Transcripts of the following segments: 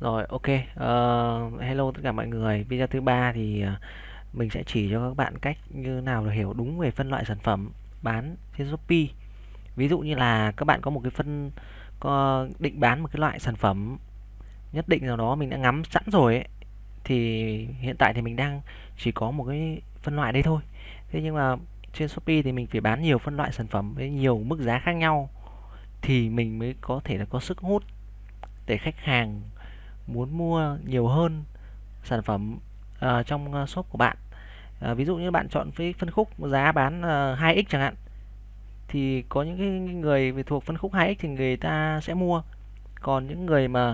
Rồi, ok. uh, hello tất cả mọi người. Video thứ ba thì ờ, mình sẽ chỉ cho các bạn cách như nào để hiểu đúng về phân loại sản phẩm bán trên Shopee. Ví dụ như là các bạn có một cái phân có định bán một cái loại sản phẩm nhất định nào đó mình đã ngắm sẵn rồi ấy thì hiện tại thì mình đang chỉ có một cái phân loại đây thôi. Thế nhưng mà trên Shopee thì mình phải bán nhiều phân loại sản phẩm với nhiều mức giá khác nhau thì mình mới có thể là có sức hút để khách hàng muốn mua nhiều hơn sản phẩm uh, trong à, shop của bạn. uh, ví dụ như bạn chọn với phân khúc giá bán uh, 2x chẳng hạn thì có những cái người về thuộc phân khúc 2x thì người ta sẽ mua. Còn những người mà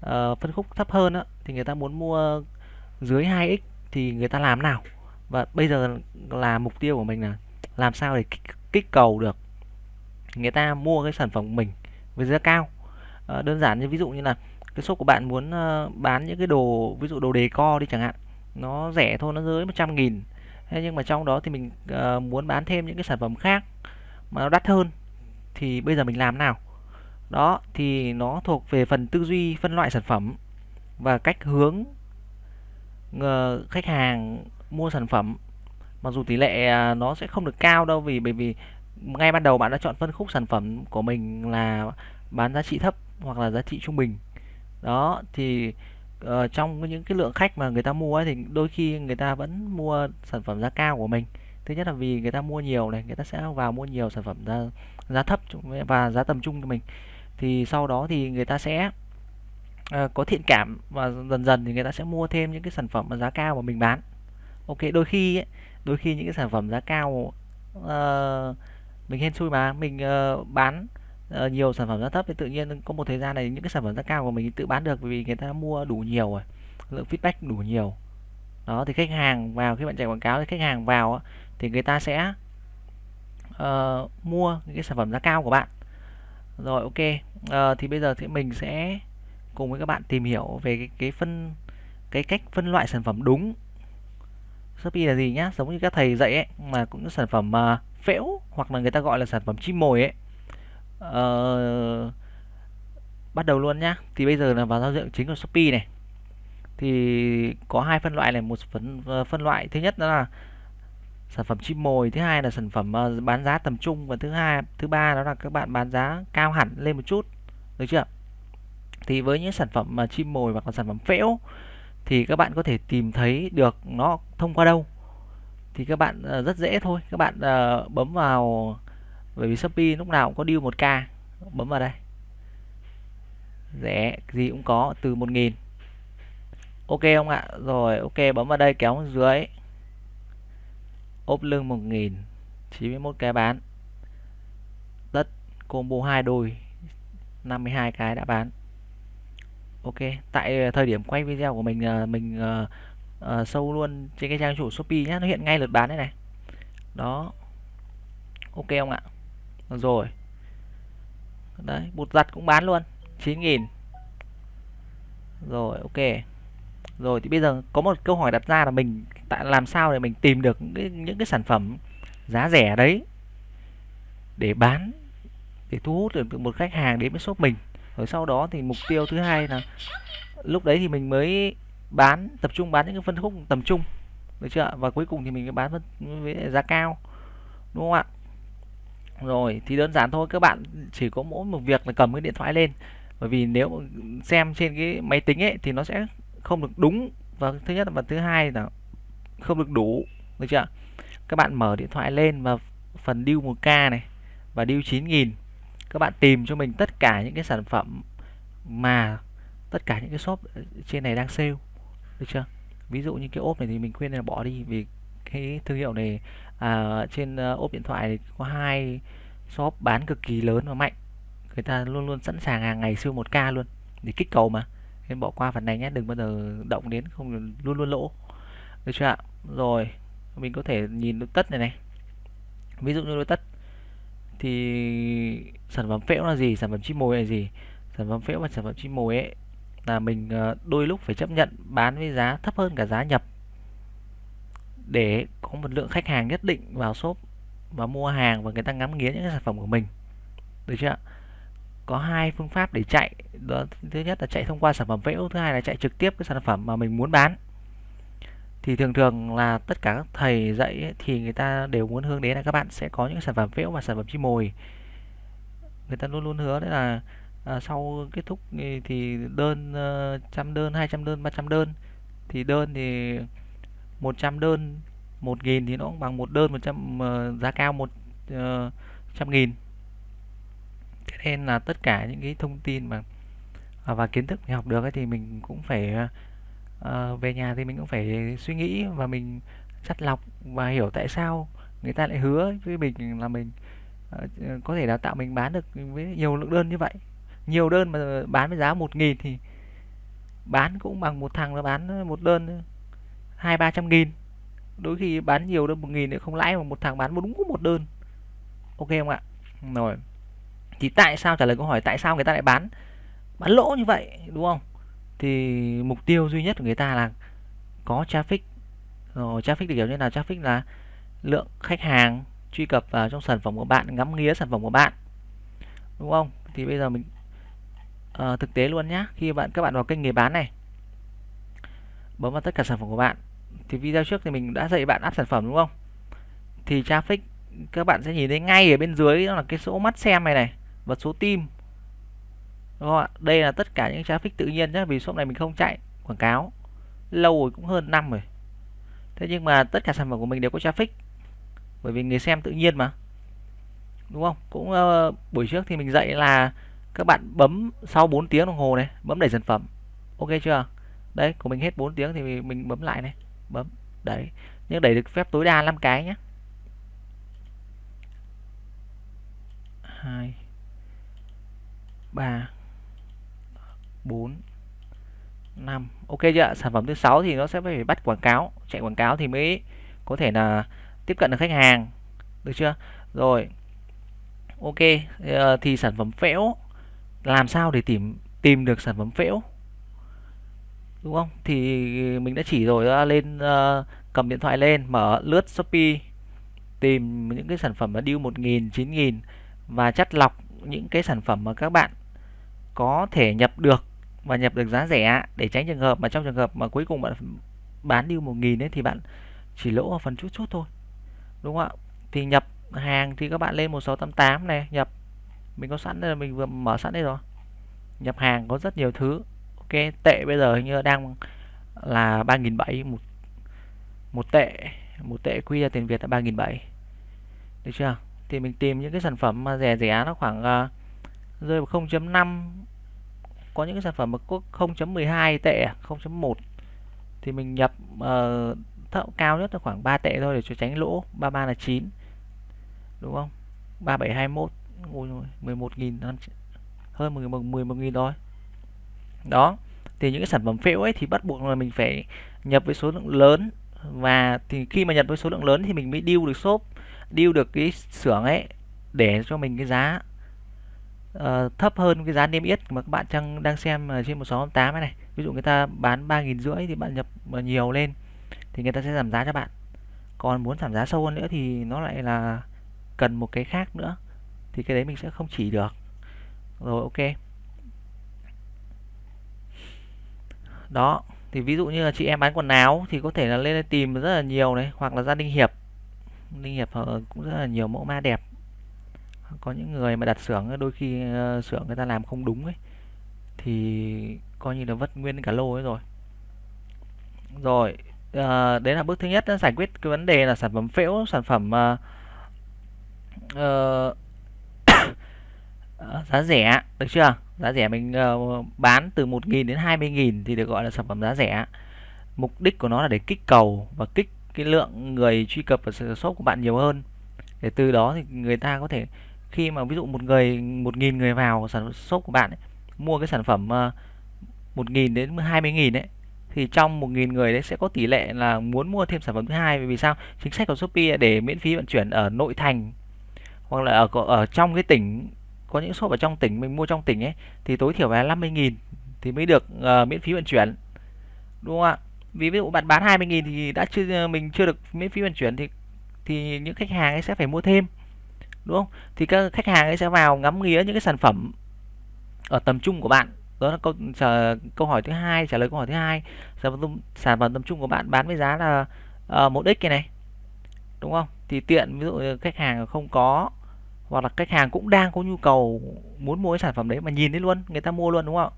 uh, phân khúc thấp hơn á thì người ta muốn mua dưới 2x thì người ta làm nào? Và bây giờ là mục tiêu của mình là làm sao để kích, kích cầu được người ta mua cái sản phẩm của mình với giá cao. Ờ, đơn giản như ví dụ như là cái shop của bạn muốn ờ, bán những cái đồ, ví dụ đồ đề co đi chẳng hạn, nó rẻ thôi, nó dưới 100 nghìn. Thế nhưng mà trong đó thì mình ờ, muốn bán thêm những cái sản phẩm khác mà nó đắt hơn, thì bây giờ mình làm nào? Đó, thì nó thuộc về phần tư duy phân loại sản phẩm và cách hướng ờ, khách hàng mua sản phẩm. Mặc dù tỷ lệ à, nó sẽ không được cao đâu vì, bởi vì ngay ban đầu bạn đã chọn phân khúc sản phẩm của mình là bán giá trị thấp hoặc là giá trị trung bình đó thì uh, trong những cái lượng khách mà người ta mua ấy, thì đôi khi người ta vẫn mua sản phẩm giá cao của mình. Thứ nhất là vì người ta mua nhiều này người ta sẽ vào mua nhiều sản phẩm giá giá thấp và giá tầm trung cho mình. Thì sau đó thì người ta sẽ uh, có thiện cảm và dần dần thì người ta sẽ mua thêm những cái sản phẩm mà giá cao mà mình bán. Ok đôi khi ấy, đôi khi những cái sản phẩm giá cao uh, mình hên xui mà mình uh, bán Ờ, nhiều sản phẩm giá thấp thì tự nhiên có một thời gian này những cái sản phẩm giá cao của mình tự bán được vì người ta mua đủ nhiều rồi lượng feedback đủ nhiều. Đó thì khách hàng vào khi bạn chạy quảng cáo thì khách hàng vào thì người ta sẽ uh, mua những cái sản phẩm giá cao của bạn. Rồi ok uh, thì bây giờ thì mình sẽ cùng với các bạn tìm hiểu về cái, cái phân cái cách phân loại sản phẩm đúng. Shopee là gì nhá? Giống như các thầy dạy ấy mà cũng sản phẩm mà phễu hoặc là người ta gọi là sản phẩm chim mồi ấy uh, bắt đầu luôn nhá. Thì bây giờ là vào giao diện chính của Shopee này. Thì có hai phân loại này. Một phân ờ, phân loại thứ nhất đó là sản phẩm chim mồi thứ hai là sản phẩm ờ, bán giá tầm trung và thứ hai thứ ba đó là các bạn bán giá cao hẳn lên một chút. Được chưa? Thì với những sản phẩm mà chim mồi hoặc là sản phẩm phễu thì các bạn có thể tìm thấy được nó thông qua đâu. Thì các bạn rất dễ thôi. Các bạn bấm vào bởi vì Shopee lúc nào cũng có deal 1k bấm vào đây. Rẻ gì cũng có từ 1.000 ok không ạ? Rồi ok bấm vào đây kéo dưới. Ốp lưng 1.000 91 cái bán. Tất combo hai đôi 52 cái đã bán. Ok tại thời điểm quay video của mình ờ, mình uh, uh, sâu luôn trên cái trang chủ Shopee nhé nó hiện ngay lượt bán đây này. Đó. Ok không ạ? Rồi. Đấy bột giặt cũng bán luôn 9.000 rồi ok. Rồi thì bây giờ có một câu hỏi đặt ra là mình tại làm sao để mình tìm được những cái, những cái sản phẩm giá rẻ đấy để bán để thu hút được một khách hàng đến với shop mình. Rồi sau đó thì mục tiêu thứ hai là lúc đấy thì mình mới bán tập trung bán những cái phân khúc tầm trung được chưa và cuối cùng thì mình mới bán với giá cao đúng không ạ? Rồi, thì đơn giản thôi, các bạn chỉ có mỗi một việc là cầm cái điện thoại lên. Bởi vì nếu xem trên cái máy tính ấy, thì nó sẽ không được đúng. Và thứ nhất và thứ hai là không được đủ, được chưa? Các bạn mở điện thoại lên và phần deal 1k này, và deal 9000 các bạn tìm cho mình tất cả những cái sản phẩm mà tất cả những cái shop trên này đang sale, được chưa? Ví dụ như cái ốp này thì mình khuyên là bỏ đi, vì cái thương hiệu này à, trên ờ, ốp điện thoại thì có hai shop bán cực kỳ lớn và mạnh. Người ta luôn luôn sẵn sàng hàng ngày siêu 1k luôn để kích cầu mà. Nên bỏ qua phần này nhé đừng bao giờ động đến không luôn luôn lỗ. Được chưa ạ? Rồi mình có thể nhìn đôi tất này này. Ví dụ như đôi tất. Thì sản phẩm phễu là gì sản phẩm chim mồi là gì? Sản phẩm phễu và sản phẩm chim mồi ấy là mình ờ, đôi lúc phải chấp nhận bán với giá thấp hơn cả giá nhập để có một lượng khách hàng nhất định vào shop và mua hàng và người ta ngắm nghía những cái sản phẩm của mình. Được chưa có hai phương pháp để chạy. Đó thứ nhất là chạy thông qua sản phẩm phễu thứ hai là chạy trực tiếp cái sản phẩm mà mình muốn bán. Thì thường thường là tất cả các thầy dạy ấy, thì người ta đều muốn hướng đến là các bạn sẽ có những sản phẩm phễu và sản phẩm chim mồi. Người ta luôn luôn hứa đấy là à, sau kết thúc thì đơn ờ, trăm đơn 200 đơn 300 đơn. Thì đơn thì 100 đơn 1 nghìn thì nó cũng bằng một đơn 100 uh, ờ, giá cao một uh, trăm nghìn. Thế nên là tất cả những cái thông tin mà à, và kiến thức mình học được ấy thì mình cũng phải uh, về nhà thì mình cũng phải suy nghĩ và mình chắt lọc và hiểu tại sao người ta lại hứa với mình là mình uh, có thể đào tạo mình bán được với nhiều lượng đơn như vậy. Nhiều đơn mà bán với giá một nghìn thì bán cũng bằng một thằng nó bán một đơn hai ba trăm nghìn. Đôi khi bán nhiều đơn một nghìn thì không lãi mà một thằng bán đúng một đơn. Ok không ạ? Rồi. Thì tại sao trả lời câu hỏi tại sao người ta lại bán? Bán lỗ như vậy đúng không? Thì mục tiêu duy nhất của người ta là có traffic. Rồi traffic thì kiểu như là traffic là lượng khách hàng truy cập vào trong sản phẩm của bạn ngắm nghía sản phẩm của bạn. Đúng không? Thì bây giờ mình uh, thực tế luôn nhá. Khi bạn các bạn vào kênh nghề bán này bấm vào tất cả sản phẩm của bạn thì video trước thì mình đã dạy bạn áp sản phẩm đúng không? Thì traffic các bạn sẽ nhìn thấy ngay ở bên dưới đó là cái số mắt xem này này và số tim đúng không ạ? Đây là tất cả những traffic tự nhiên nhé vì shop này mình không chạy quảng cáo. Lâu rồi cũng hơn năm rồi. Thế nhưng mà tất cả sản phẩm của mình đều có traffic bởi vì người xem tự nhiên mà. Đúng không? Cũng uh, buổi trước thì mình dạy là các bạn bấm sau 4 tiếng đồng hồ này bấm đẩy sản phẩm. Ok chưa? Đấy của mình hết 4 tiếng thì mình bấm lại này bấm. Đấy. Nhưng đẩy được phép tối đa 5 cái nhé 2 3 4 5 ok chưa sản phẩm thứ sáu thì nó sẽ phải bắt quảng cáo, chạy quảng cáo thì mới có thể là tiếp cận được khách hàng. Được chưa? Rồi. Ok. Ờ, thì sản phẩm phễu, làm sao để tìm tìm được sản phẩm phễu? Đúng không? Thì mình đã chỉ rồi à, lên uh, cầm điện thoại lên mở lướt shopee tìm những cái sản phẩm mà deal một nghìn chín nghìn và chắt lọc những cái sản phẩm mà các bạn có thể nhập được và nhập được giá rẻ để tránh trường hợp mà trong trường hợp mà cuối cùng bạn bán deal một nghìn ấy thì bạn chỉ lỗ ở phần chút chút thôi. Đúng không ạ? Thì nhập hàng thì các bạn lên 1688 này nhập. Mình có sẵn đây mình vừa mở sẵn đây rồi. Nhập hàng có rất nhiều thứ cái tệ bây giờ hình như đang là 3.700 một một tệ một tệ quy ra tiền Việt là 3.700 được chưa? Thì mình tìm những cái sản phẩm mà rẻ rẻ nó khoảng uh, rơi vào 0.5 có những cái sản phẩm mà có 0.12 tệ à, 0.1 thì mình nhập uh, thợ cao nhất là khoảng 3 tệ thôi để cho tránh lỗ 33 là 9 đúng không? 3721 11.000 hơn 11 nghìn thôi đó thì những cái sản phẩm phễu ấy thì bắt buộc là mình phải nhập với số lượng lớn. Và thì khi mà nhập với số lượng lớn thì mình mới deal được shop deal được cái xưởng ấy để cho mình cái giá uh, thấp hơn cái giá niêm yết. Mà các bạn đang đang xem trên 1688 này ví dụ người ta bán ba nghìn rưỡi thì bạn nhập nhiều lên thì người ta sẽ giảm giá cho bạn. Còn muốn giảm giá sâu hơn nữa thì nó lại là cần một cái khác nữa thì cái đấy mình sẽ không chỉ được. Rồi ok. Đó thì ví dụ như là chị em bán quần áo thì có thể là lên tìm rất là nhiều này hoặc là gia đình hiệp. Ninh hiệp ờ, cũng rất là nhiều mẫu ma đẹp. Có những người mà đặt xưởng đôi khi ờ, xưởng người ta làm không đúng ấy thì coi như là vất nguyên cả lô ấy rồi. Rồi à, đấy là bước thứ nhất giải quyết cái vấn đề là sản phẩm phễu sản phẩm uh, uh, giá rẻ được chưa? Giá rẻ mình uh, bán từ 1.000 đến 20.000 thì được gọi là sản phẩm giá rẻ. Mục đích của nó là để kích cầu và kích cái lượng người truy cập vào shop của bạn nhiều hơn. Để từ đó thì người ta có thể khi mà ví dụ một người một nghìn người vào sản shop của bạn ấy, mua cái sản phẩm ờ, uh, 1.000 đến hai mươi nghìn đấy thì trong một nghìn người đấy sẽ có tỷ lệ là muốn mua thêm sản phẩm thứ hai. Vì sao? Chính sách của Shopee để miễn phí vận chuyển ở nội thành hoặc là ở ở trong cái tỉnh có những shop ở trong tỉnh mình mua trong tỉnh ấy thì tối thiểu là 50 nghìn thì mới được uh, miễn phí vận chuyển. Đúng không ạ? Vì ví dụ bạn bán 20 nghìn thì đã chưa ờ, mình chưa được miễn phí vận chuyển thì thì những khách hàng ấy sẽ phải mua thêm. Đúng không? Thì các khách hàng ấy sẽ vào ngắm nghía những cái sản phẩm ở tầm trung của bạn. Đó là câu trả, câu hỏi thứ hai trả lời câu hỏi thứ hai. Sản phẩm sản phẩm tầm trung của bạn bán với giá là uh, một x cái này. Đúng không? Thì tiện ví dụ khách hàng không có hoặc là khách hàng cũng đang có nhu cầu muốn mua cái sản phẩm đấy mà nhìn thấy luôn người ta mua luôn đúng không?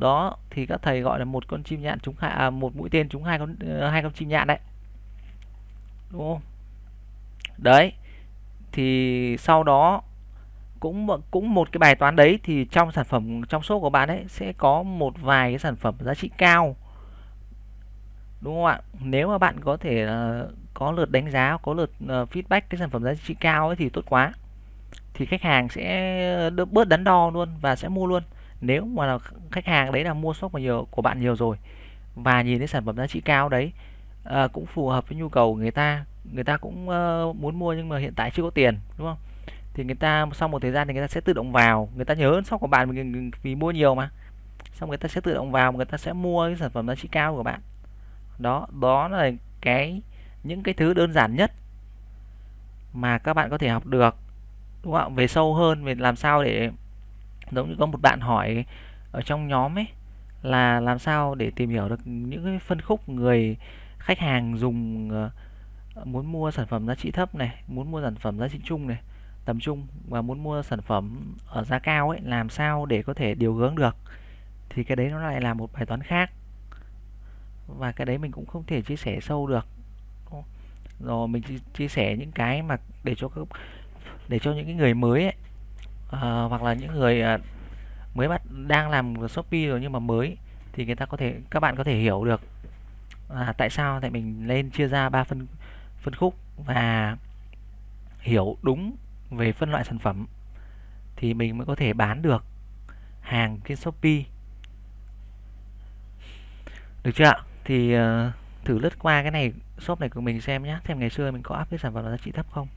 Đó thì các thầy gọi là một con chim nhạn trúng hai à, một mũi tên trúng hai con ờ, hai con chim nhạn đấy. Đúng không? Đấy thì sau đó cũng cũng một cái bài toán đấy thì trong sản phẩm trong số của bạn ấy sẽ có một vài cái sản phẩm giá trị cao. Đúng không ạ? Nếu mà bạn có thể ờ, có lượt đánh giá có lượt uh, feedback cái sản phẩm giá trị cao ấy thì tốt quá. Thì khách hàng sẽ ờ, đỡ bớt đắn đo luôn và sẽ mua luôn. Nếu mà là khách hàng đấy là mua shop của nhiều của bạn nhiều rồi và nhìn thấy sản phẩm giá trị cao đấy uh, cũng phù hợp với nhu cầu của người ta người ta cũng uh, muốn mua nhưng mà hiện tại chưa có tiền đúng không? Thì người ta sau một thời gian thì người ta sẽ tự động vào người ta nhớ shop của bạn vì, vì mua nhiều mà. Xong người ta sẽ tự động vào người ta sẽ mua cái sản phẩm giá trị cao của bạn. Đó đó là cái những cái thứ đơn giản nhất mà các bạn có thể học được, đúng không về sâu hơn, về làm sao để, giống như có một bạn hỏi ở trong nhóm ấy, là làm sao để tìm hiểu được những cái phân khúc người khách hàng dùng ờ, muốn mua sản phẩm giá trị thấp này, muốn mua sản phẩm giá trị chung này, tầm trung và muốn mua sản phẩm ở giá cao ấy, làm sao để có thể điều hướng được? Thì cái đấy nó lại là một bài toán khác và cái đấy mình cũng không thể chia sẻ sâu được rồi mình chia sẻ những cái mà để cho các để cho những cái người mới ấy, à, hoặc là những người à, mới bắt đang làm shopee rồi nhưng mà mới thì người ta có thể các bạn có thể hiểu được à, tại sao tại mình lên chia ra ba phân phân khúc và hiểu đúng về phân loại sản phẩm thì mình mới có thể bán được hàng trên shopee. Được chưa ạ? Thì uh, thử lướt qua cái này shop này của mình xem nhé xem ngày xưa mình có áp cái sản phẩm giá trị thấp không?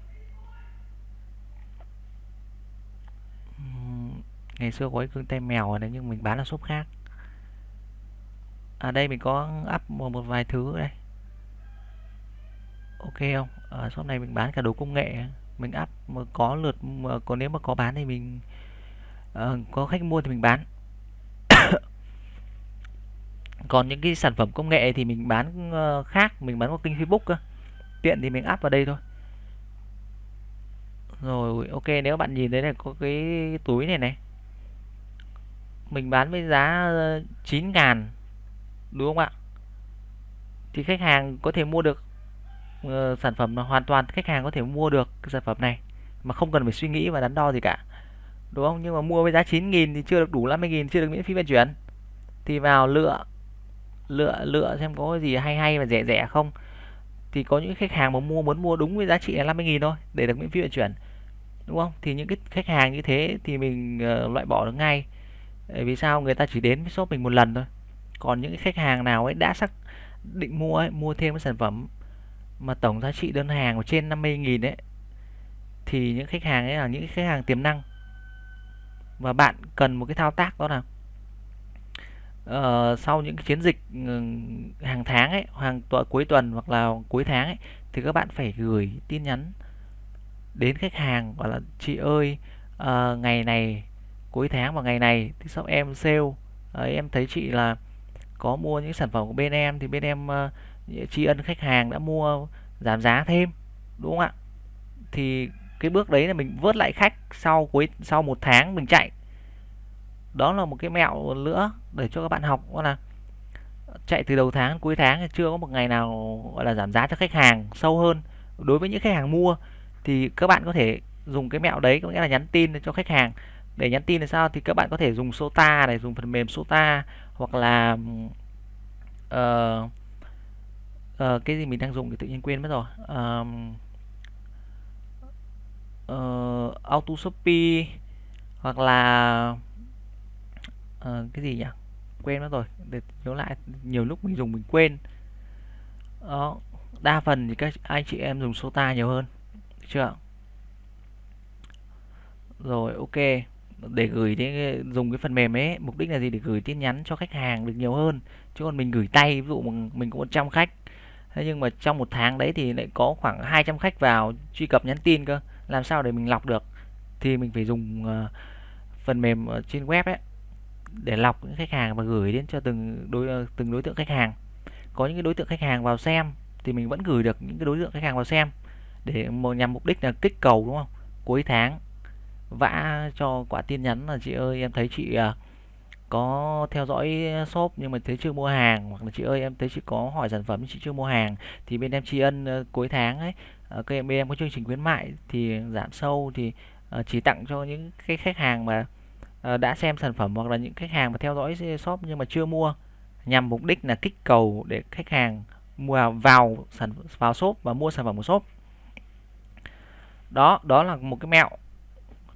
Ngày xưa có cái cương tay mèo này nhưng mình bán là shop khác. À đây mình có up một, một vài thứ đây. Ok không? Ở shop này mình bán cả đồ công nghệ. Mình up mà có lượt mà có nếu mà có bán thì mình uh, có khách mua thì mình bán. còn những cái sản phẩm công nghệ thì mình bán ờ, khác mình bán qua kênh Facebook cơ. Tiện thì mình áp vào đây thôi. Rồi ok nếu bạn nhìn thấy này có cái túi này này. Mình bán với giá ờ, 9 ngàn đúng không ạ? Thì khách hàng có thể mua được uh, sản phẩm là hoàn toàn khách hàng có thể mua được cái sản phẩm này mà không cần phải suy nghĩ và đắn đo gì cả. Đúng không? Nhưng mà mua với giá 9 nghìn thì chưa được đủ 50 nghìn chưa được miễn phí vận chuyển. Thì vào lựa lựa lựa xem có gì hay hay và rẻ rẻ không. Thì có những khách hàng mà mua muốn mua đúng với giá trị là 50 nghìn thôi để được miễn phí vận chuyển đúng không? Thì những cái khách hàng như thế thì mình uh, loại bỏ được ngay. Vì sao? Người ta chỉ đến với shop mình một lần thôi. Còn những cái khách hàng nào ấy đã xác định mua ấy, mua thêm cái sản phẩm mà tổng giá trị đơn hàng của trên 50.000 ấy thì những khách hàng ấy là những khách hàng tiềm năng. Và bạn cần một cái thao tác đó là uh, sau những chiến dịch ừ, hàng tháng ấy hàng tuần cuối tuần hoặc là cuối tháng ấy thì các bạn phải gửi tin nhắn đến khách hàng gọi là chị ơi uh, ngày này cuối tháng và ngày này thì shop em sale. Đấy, em thấy chị là có mua những sản phẩm của bên em thì bên em uh, tri ân khách hàng đã mua giảm giá thêm đúng không ạ? Thì cái bước đấy là mình vớt lại khách sau cuối sau một tháng mình chạy đó là một cái mẹo nữa để cho các bạn học đó là chạy từ đầu tháng cuối tháng chưa có một ngày nào gọi là giảm giá cho khách hàng sâu hơn. Đối với những khách hàng mua thì các bạn có thể dùng cái mẹo đấy có nghĩa là nhắn tin cho khách hàng. Để nhắn tin là sao? Thì các bạn có thể dùng Sota này dùng phần mềm Sota hoặc là uh, uh, cái gì mình đang dùng thì tự nhiên quên mất rồi. Uh, uh, ờ, Auto Shopee hoặc là uh, cái gì nhỉ? Quên mất rồi. Để nhớ lại nhiều lúc mình dùng mình quên. Đó đa phần thì các anh chị em dùng Sota nhiều hơn được chưa? Rồi ok. Để gửi đến dùng cái phần mềm ấy mục đích là gì? Để gửi tin nhắn cho khách hàng được nhiều hơn. Chứ còn mình gửi tay ví dụ mình, mình có 100 khách thế nhưng mà trong một tháng đấy thì lại có khoảng 200 khách vào truy cập nhắn tin cơ. Làm sao để mình lọc được? Thì mình phải dùng uh, phần mềm trên web ấy để lọc những khách hàng và gửi đến cho từng đối ờ, từng đối tượng khách hàng. Có những cái đối tượng khách hàng vào xem thì mình vẫn gửi được những cái đối tượng khách hàng vào xem để nhằm mục đích là kích cầu đúng không? Cuối tháng vã cho quả tin nhắn là chị ơi em thấy chị ờ, có theo dõi shop nhưng mà thấy chưa mua hàng. Hoặc là chị ơi em thấy chị có hỏi sản phẩm chị chưa mua hàng. Thì bên em tri ân uh, cuối tháng ấy uh, bên em có chương trình khuyến mại thì giảm sâu thì uh, chỉ tặng cho những cái khách hàng mà uh, Ờ, đã xem sản phẩm hoặc là những khách hàng mà theo dõi shop nhưng mà chưa mua nhằm mục đích là kích cầu để khách hàng mua vào sản vào shop và mua sản phẩm của shop. Đó đó là một cái mẹo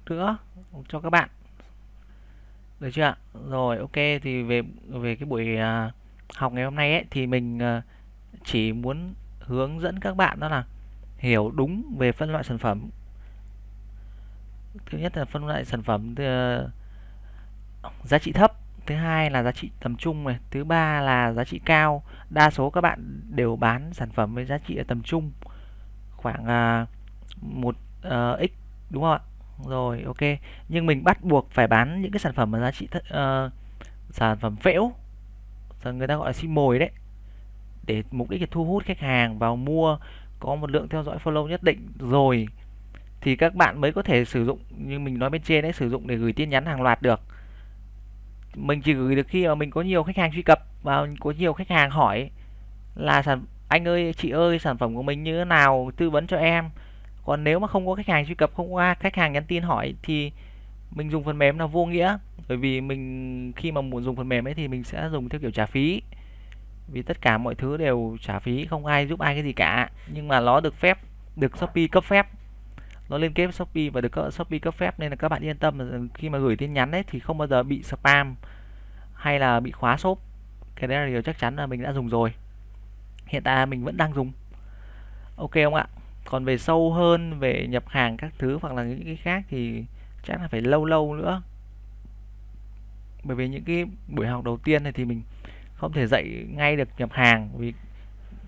nữa cho các bạn. Được chưa ạ? Rồi ok thì về về cái buổi à, học ngày hôm nay ấy thì mình à, chỉ muốn hướng dẫn các bạn đó là hiểu đúng về phân loại sản phẩm. Thứ nhất là phân loại sản phẩm à, giá trị thấp thứ hai là giá trị tầm trung này thứ ba là giá trị cao. Đa số các bạn đều bán sản phẩm với giá trị ở tầm trung khoảng à, một uh, x đúng không ạ? Rồi ok. Nhưng mình bắt buộc phải bán những cái sản phẩm mà giá trị uh, sản phẩm phễu người ta gọi là sim mồi đấy để mục đích là thu hút khách hàng vào mua có một lượng theo dõi follow nhất định. Rồi thì các bạn mới có thể sử dụng như mình nói bên trên đấy sử dụng để gửi tin nhắn hàng loạt được mình chỉ gửi được khi mà mình có nhiều khách hàng truy cập và có nhiều khách hàng hỏi là sản, anh ơi, chị ơi, sản phẩm của mình như thế nào? Tư vấn cho em. Còn nếu mà không có khách hàng truy cập, không có khách hàng nhắn tin hỏi thì mình dùng phần mềm là vô nghĩa. Bởi vì mình, khi mà muốn dùng phần mềm ấy thì mình sẽ dùng theo kiểu trả phí. Vì tất cả mọi thứ đều trả phí, không ai giúp ai cái gì cả. Nhưng mà nó được phép, được Shopee cấp phép nó liên kết với Shopee và được Shopee cấp phép nên là các bạn yên tâm khi mà gửi tin nhắn đấy thì không bao giờ bị spam hay là bị khóa shop. Cái đấy là điều chắc chắn là mình đã dùng rồi. Hiện tại mình vẫn đang dùng. Ok không ạ? Còn về sâu hơn, về nhập hàng các thứ hoặc là những cái khác thì chắc là phải lâu lâu nữa. Bởi vì những cái buổi học đầu tiên này thì mình không thể dạy ngay được nhập hàng vì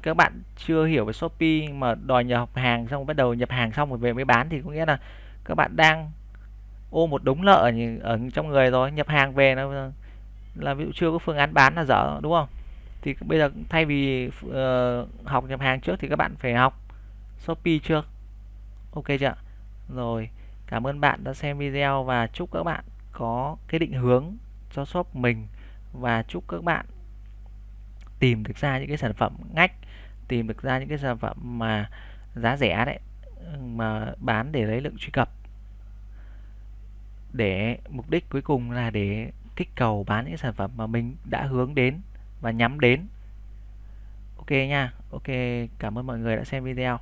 các bạn chưa hiểu về Shopee mà đòi nhập hàng xong bắt đầu nhập hàng xong rồi về mới bán thì có nghĩa là các bạn đang ô một đống nợ ở trong người rồi nhập hàng về là là ví dụ chưa có phương án bán là dở đúng không? Thì bây giờ thay vì uh, học nhập hàng trước thì các bạn phải học Shopee trước, ok chưa rồi cảm ơn bạn đã xem video và chúc các bạn có cái định hướng cho shop mình và chúc các bạn tìm được ra những cái sản phẩm ngách tìm được ra những cái sản phẩm mà giá rẻ đấy, mà bán để lấy lượng truy cập. Để mục đích cuối cùng là để kích cầu bán những sản phẩm mà mình đã hướng đến và nhắm đến. Ok nha, ok, cảm ơn mọi người đã xem video.